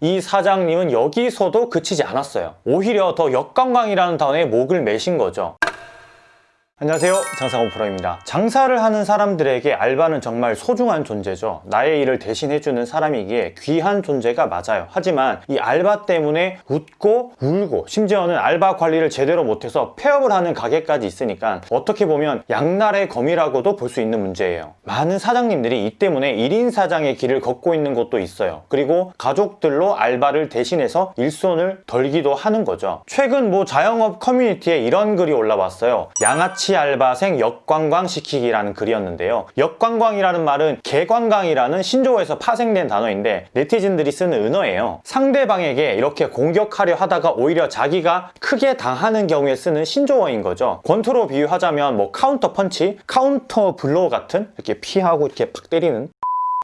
이 사장님은 여기서도 그치지 않았어요. 오히려 더 역관광이라는 단어에 목을 매신 거죠. 안녕하세요. 장사건 프로입니다. 장사를 하는 사람들에게 알바는 정말 소중한 존재죠. 나의 일을 대신해주는 사람이기에 귀한 존재가 맞아요. 하지만 이 알바 때문에 웃고 울고 심지어는 알바 관리를 제대로 못해서 폐업을 하는 가게까지 있으니까 어떻게 보면 양날의 검이라고도 볼 수 있는 문제예요. 많은 사장님들이 이 때문에 1인 사장의 길을 걷고 있는 곳도 있어요. 그리고 가족들로 알바를 대신해서 일손을 덜기도 하는 거죠. 최근 뭐 자영업 커뮤니티에 이런 글이 올라왔어요. 양아치 알바생 역관광 시키기라는 글이었는데요. 역관광이라는 말은 개관광이라는 신조어에서 파생된 단어인데 네티즌들이 쓰는 은어예요. 상대방에게 이렇게 공격하려 하다가 오히려 자기가 크게 당하는 경우에 쓰는 신조어인 거죠. 권투로 비유하자면 뭐 카운터 펀치, 카운터 블로우 같은 이렇게 피하고 이렇게 팍 때리는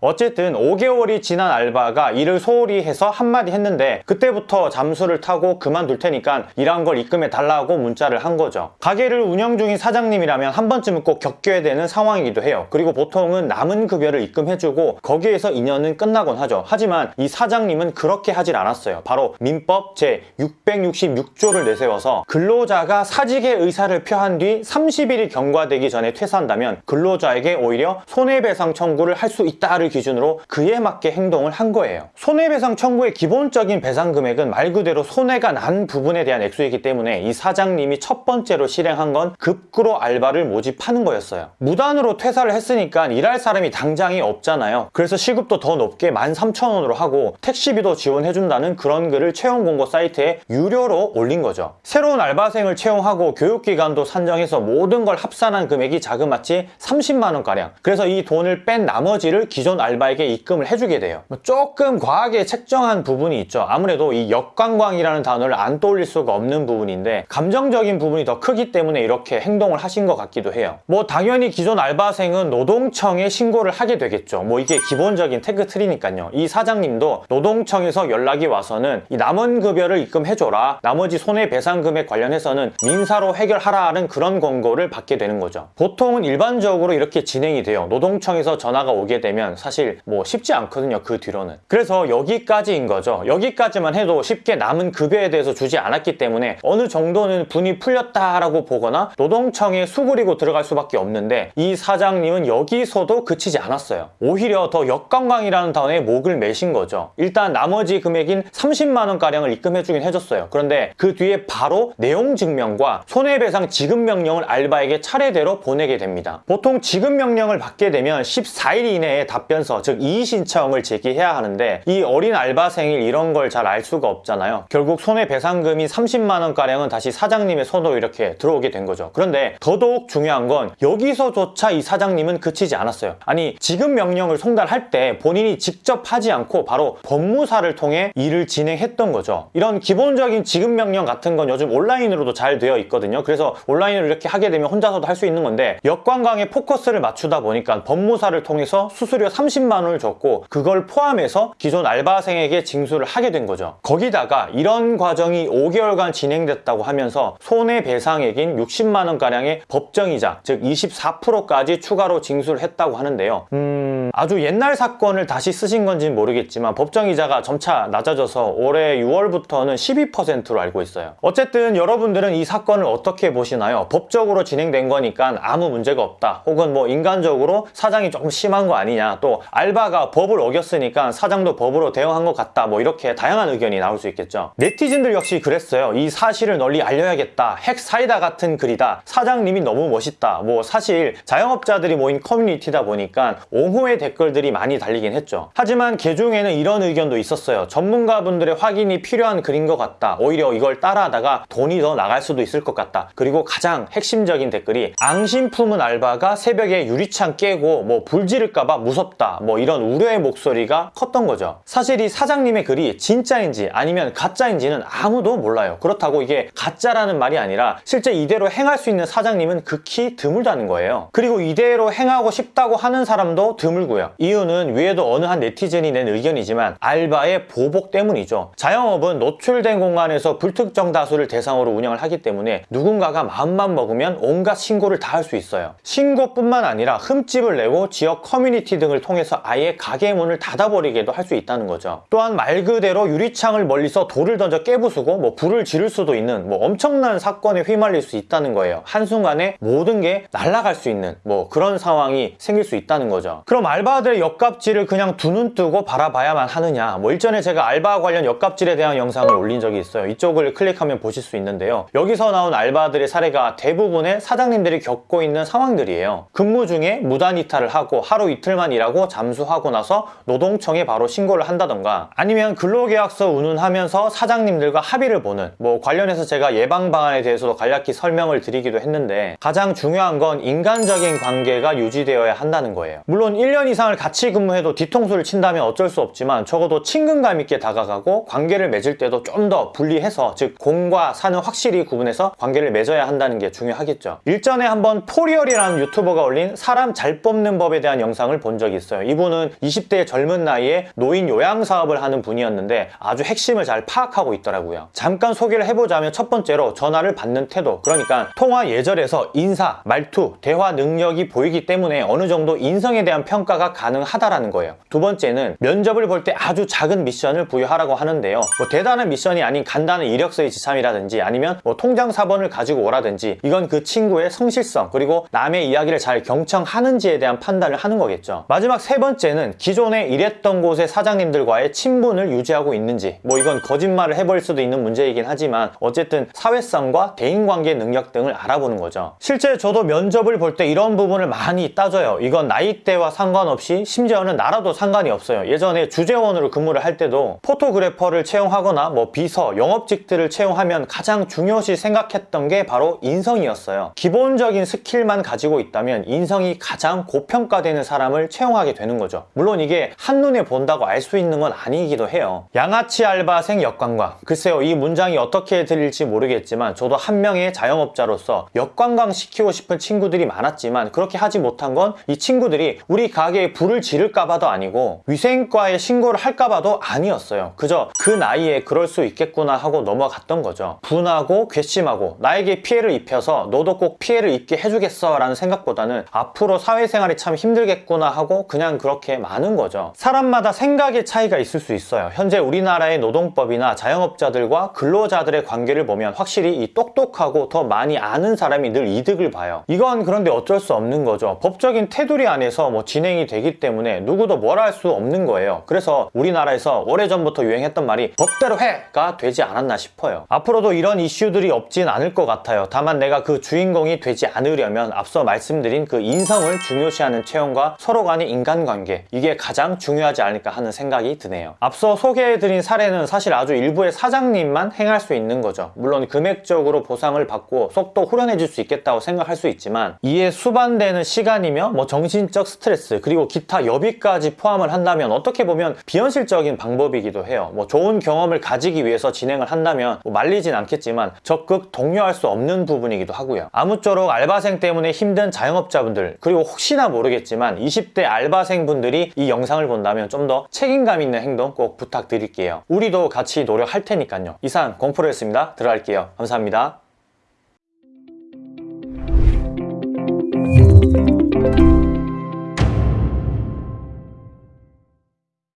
어쨌든 5개월이 지난 알바가 일을 소홀히 해서 한마디 했는데 그때부터 잠수를 타고 그만둘 테니까 일한 걸 입금해 달라고 문자를 한 거죠. 가게를 운영 중인 사장님이라면 한 번쯤은 꼭 겪어야 되는 상황이기도 해요. 그리고 보통은 남은 급여를 입금해주고 거기에서 인연은 끝나곤 하죠. 하지만 이 사장님은 그렇게 하질 않았어요. 바로 민법 제 666조를 내세워서 근로자가 사직의 의사를 표한 뒤 30일이 경과되기 전에 퇴사한다면 근로자에게 오히려 손해배상 청구를 할 수 있다를 기준으로 그에 맞게 행동을 한 거예요. 손해배상 청구의 기본적인 배상 금액은 말 그대로 손해가 난 부분에 대한 액수이기 때문에 이 사장님이 첫 번째로 실행한 건 급구로 알바를 모집하는 거였어요. 무단으로 퇴사를 했으니까 일할 사람이 당장이 없잖아요. 그래서 시급도 더 높게 13,000원으로 하고 택시비도 지원해준다는 그런 글을 채용 공고 사이트에 유료로 올린 거죠. 새로운 알바생을 채용하고 교육기간도 산정해서 모든 걸 합산한 금액이 자그마치 30만원가량 그래서 이 돈을 뺀 나머지를 기존 알바에게 입금을 해주게 돼요. 뭐 조금 과하게 책정한 부분이 있죠. 아무래도 이 역관광이라는 단어를 안 떠올릴 수가 없는 부분인데 감정적인 부분이 더 크기 때문에 이렇게 행동을 하신 것 같기도 해요. 뭐 당연히 기존 알바생은 노동청에 신고를 하게 되겠죠. 뭐 이게 기본적인 태그 틀이니까요. 이 사장님도 노동청에서 연락이 와서는 이 남은 급여를 입금해줘라. 나머지 손해배상 금액 관련해서는 민사로 해결하라는 그런 권고를 받게 되는 거죠. 보통은 일반적으로 이렇게 진행이 돼요. 노동청에서 전화가 오게 되면 사실 뭐 쉽지 않거든요 그 뒤로는. 그래서 여기까지인 거죠. 여기까지만 해도 쉽게 남은 급여에 대해서 주지 않았기 때문에 어느 정도는 분이 풀렸다라고 보거나 노동청에 수그리고 들어갈 수밖에 없는데 이 사장님은 여기서도 그치지 않았어요. 오히려 더 역관광이라는 단어에 목을 매신 거죠. 일단 나머지 금액인 30만원가량을 입금해주긴 해줬어요. 그런데 그 뒤에 바로 내용 증명과 손해배상 지급 명령을 알바에게 차례대로 보내게 됩니다. 보통 지급 명령을 받게 되면 14일 이내에 답변 서 즉 이의 신청을 제기해야 하는데 이 어린 알바생일 이런 걸 잘 알 수가 없잖아요. 결국 손해배상금이 30만원가량은 다시 사장님의 손으로 이렇게 들어오게 된 거죠. 그런데 더더욱 중요한 건 여기서조차 이 사장님은 그치지 않았어요. 아니 지급 명령을 송달할 때 본인이 직접 하지 않고 바로 법무사를 통해 일을 진행했던 거죠. 이런 기본적인 지급 명령 같은 건 요즘 온라인으로도 잘 되어 있거든요. 그래서 온라인으로 이렇게 하게 되면 혼자서도 할 수 있는 건데 역관광에 포커스를 맞추다 보니까 법무사를 통해서 수수료 30만 원을 줬고 그걸 포함해서 기존 알바생에게 징수를 하게 된 거죠. 거기다가 이런 과정이 5개월간 진행됐다고 하면서 손해배상액인 60만 원가량의 법정이자 즉 24%까지 추가로 징수를 했다고 하는데요. 음... 아주 옛날 사건을 다시 쓰신 건지는 모르겠지만 법정이자가 점차 낮아져서 올해 6월부터는 12%로 알고 있어요. 어쨌든 여러분들은 이 사건을 어떻게 보시나요? 법적으로 진행된 거니까 아무 문제가 없다. 혹은 뭐 인간적으로 사장이 조금 심한 거 아니냐. 또 알바가 법을 어겼으니까 사장도 법으로 대응한 것 같다 뭐 이렇게 다양한 의견이 나올 수 있겠죠. 네티즌들 역시 그랬어요. 이 사실을 널리 알려야겠다. 핵 사이다 같은 글이다. 사장님이 너무 멋있다. 뭐 사실 자영업자들이 모인 커뮤니티다 보니까 옹호의 댓글들이 많이 달리긴 했죠. 하지만 개중에는 이런 의견도 있었어요. 전문가분들의 확인이 필요한 글인 것 같다. 오히려 이걸 따라하다가 돈이 더 나갈 수도 있을 것 같다. 그리고 가장 핵심적인 댓글이 앙심 품은 알바가 새벽에 유리창 깨고 뭐 불 지를까봐 무섭 다. 뭐 이런 우려의 목소리가 컸던 거죠. 사실 이 사장님의 글이 진짜인지 아니면 가짜인지는 아무도 몰라요. 그렇다고 이게 가짜라는 말이 아니라 실제 이대로 행할 수 있는 사장님은 극히 드물다는 거예요. 그리고 이대로 행하고 싶다고 하는 사람도 드물고요. 이유는 위에도 어느 한 네티즌이 낸 의견이지만 알바의 보복 때문이죠. 자영업은 노출된 공간에서 불특정 다수를 대상으로 운영을 하기 때문에 누군가가 마음만 먹으면 온갖 신고를 다 할 수 있어요. 신고뿐만 아니라 흠집을 내고 지역 커뮤니티 등을 통해 통해서 아예 가게 문을 닫아버리게도 할 수 있다는 거죠. 또한 말 그대로 유리창을 멀리서 돌을 던져 깨부수고 뭐 불을 지를 수도 있는 뭐 엄청난 사건에 휘말릴 수 있다는 거예요. 한순간에 모든 게 날아갈 수 있는 뭐 그런 상황이 생길 수 있다는 거죠. 그럼 알바들의 역갑질을 그냥 두 눈 뜨고 바라봐야만 하느냐? 뭐 일전에 제가 알바 관련 역갑질에 대한 영상을 올린 적이 있어요. 이쪽을 클릭하면 보실 수 있는데요. 여기서 나온 알바들의 사례가 대부분의 사장님들이 겪고 있는 상황들이에요. 근무 중에 무단 이탈을 하고 하루 이틀만 일하고 잠수하고 나서 노동청에 바로 신고를 한다던가 아니면 근로계약서 운운하면서 사장님들과 합의를 보는 뭐 관련해서 제가 예방 방안에 대해서도 간략히 설명을 드리기도 했는데 가장 중요한 건 인간적인 관계가 유지되어야 한다는 거예요. 물론 1년 이상을 같이 근무해도 뒤통수를 친다면 어쩔 수 없지만 적어도 친근감 있게 다가가고 관계를 맺을 때도 좀 더 분리해서 즉 공과 사는 확실히 구분해서 관계를 맺어야 한다는 게 중요하겠죠. 일전에 한번 포리얼이라는 유튜버가 올린 사람 잘 뽑는 법에 대한 영상을 본 적이 있어요. 이분은 20대 젊은 나이에 노인 요양 사업을 하는 분이었는데 아주 핵심을 잘 파악하고 있더라고요. 잠깐 소개를 해보자면 첫 번째로 전화를 받는 태도. 그러니까 통화 예절에서 인사, 말투, 대화 능력이 보이기 때문에 어느 정도 인성에 대한 평가가 가능하다라는 거예요. 두 번째는 면접을 볼 때 아주 작은 미션을 부여하라고 하는데요. 뭐 대단한 미션이 아닌 간단한 이력서의 지참이라든지 아니면 뭐 통장 사본을 가지고 오라든지 이건 그 친구의 성실성 그리고 남의 이야기를 잘 경청하는지에 대한 판단을 하는 거겠죠. 마지막 세 번째는 기존에 일했던 곳의 사장님들과의 친분을 유지하고 있는지 뭐 이건 거짓말을 해버릴 수도 있는 문제이긴 하지만 어쨌든 사회성과 대인관계 능력 등을 알아보는 거죠. 실제 저도 면접을 볼 때 이런 부분을 많이 따져요. 이건 나이대와 상관없이 심지어는 나라도 상관이 없어요. 예전에 주재원으로 근무를 할 때도 photographer를 채용하거나 뭐 비서, 영업직들을 채용하면 가장 중요시 생각했던 게 바로 인성이었어요. 기본적인 skill만 가지고 있다면 인성이 가장 고평가되는 사람을 채용하게 되는 거죠. 물론 이게 한눈에 본다고 알 수 있는 건 아니기도 해요. 양아치 알바생 역관광. 글쎄요, 이 문장이 어떻게 들릴지 모르겠지만 저도 한 명의 자영업자로서 역관광 시키고 싶은 친구들이 많았지만 그렇게 하지 못한 건 이 친구들이 우리 가게에 불을 지를까 봐도 아니고 위생과에 신고를 할까 봐도 아니었어요. 그저 그 나이에 그럴 수 있겠구나 하고 넘어갔던 거죠. 분하고 괘씸하고 나에게 피해를 입혀서 너도 꼭 피해를 입게 해주겠어 라는 생각보다는 앞으로 사회생활이 참 힘들겠구나 하고 그냥 그렇게 많은 거죠. 사람마다 생각의 차이가 있을 수 있어요. 현재 우리나라의 노동법이나 자영업자들과 근로자들의 관계를 보면 확실히 이 똑똑하고 더 많이 아는 사람이 늘 이득을 봐요. 이건 그런데 어쩔 수 없는 거죠. 법적인 테두리 안에서 뭐 진행이 되기 때문에 누구도 뭘할수 없는 거예요. 그래서 우리나라에서 오래전부터 유행했던 말이 법대로 해가 되지 않았나 싶어요. 앞으로도 이런 이슈들이 없진 않을 것 같아요. 다만 내가 그 주인공이 되지 않으려면 앞서 말씀드린 그 인성을 중요시하는 채용과 서로 간의 인간 관계 이게 가장 중요하지 않을까 하는 생각이 드네요. 앞서 소개해드린 사례는 사실 아주 일부의 사장님만 행할 수 있는 거죠. 물론 금액적으로 보상을 받고 속도 후련해질 수 있겠다고 생각할 수 있지만 이에 수반되는 시간이며 뭐 정신적 스트레스 그리고 기타 여비까지 포함을 한다면 어떻게 보면 비현실적인 방법이기도 해요. 뭐 좋은 경험을 가지기 위해서 진행을 한다면 뭐 말리진 않겠지만 적극 독려할 수 없는 부분이기도 하고요. 아무쪼록 알바생 때문에 힘든 자영업자분들 그리고 혹시나 모르겠지만 20대 알바 생분들이 이 영상을 본다면 좀 더 책임감 있는 행동 꼭 부탁드릴게요. 우리도 같이 노력할 테니까요. 이상 공프로였습니다. 들어갈게요. 감사합니다.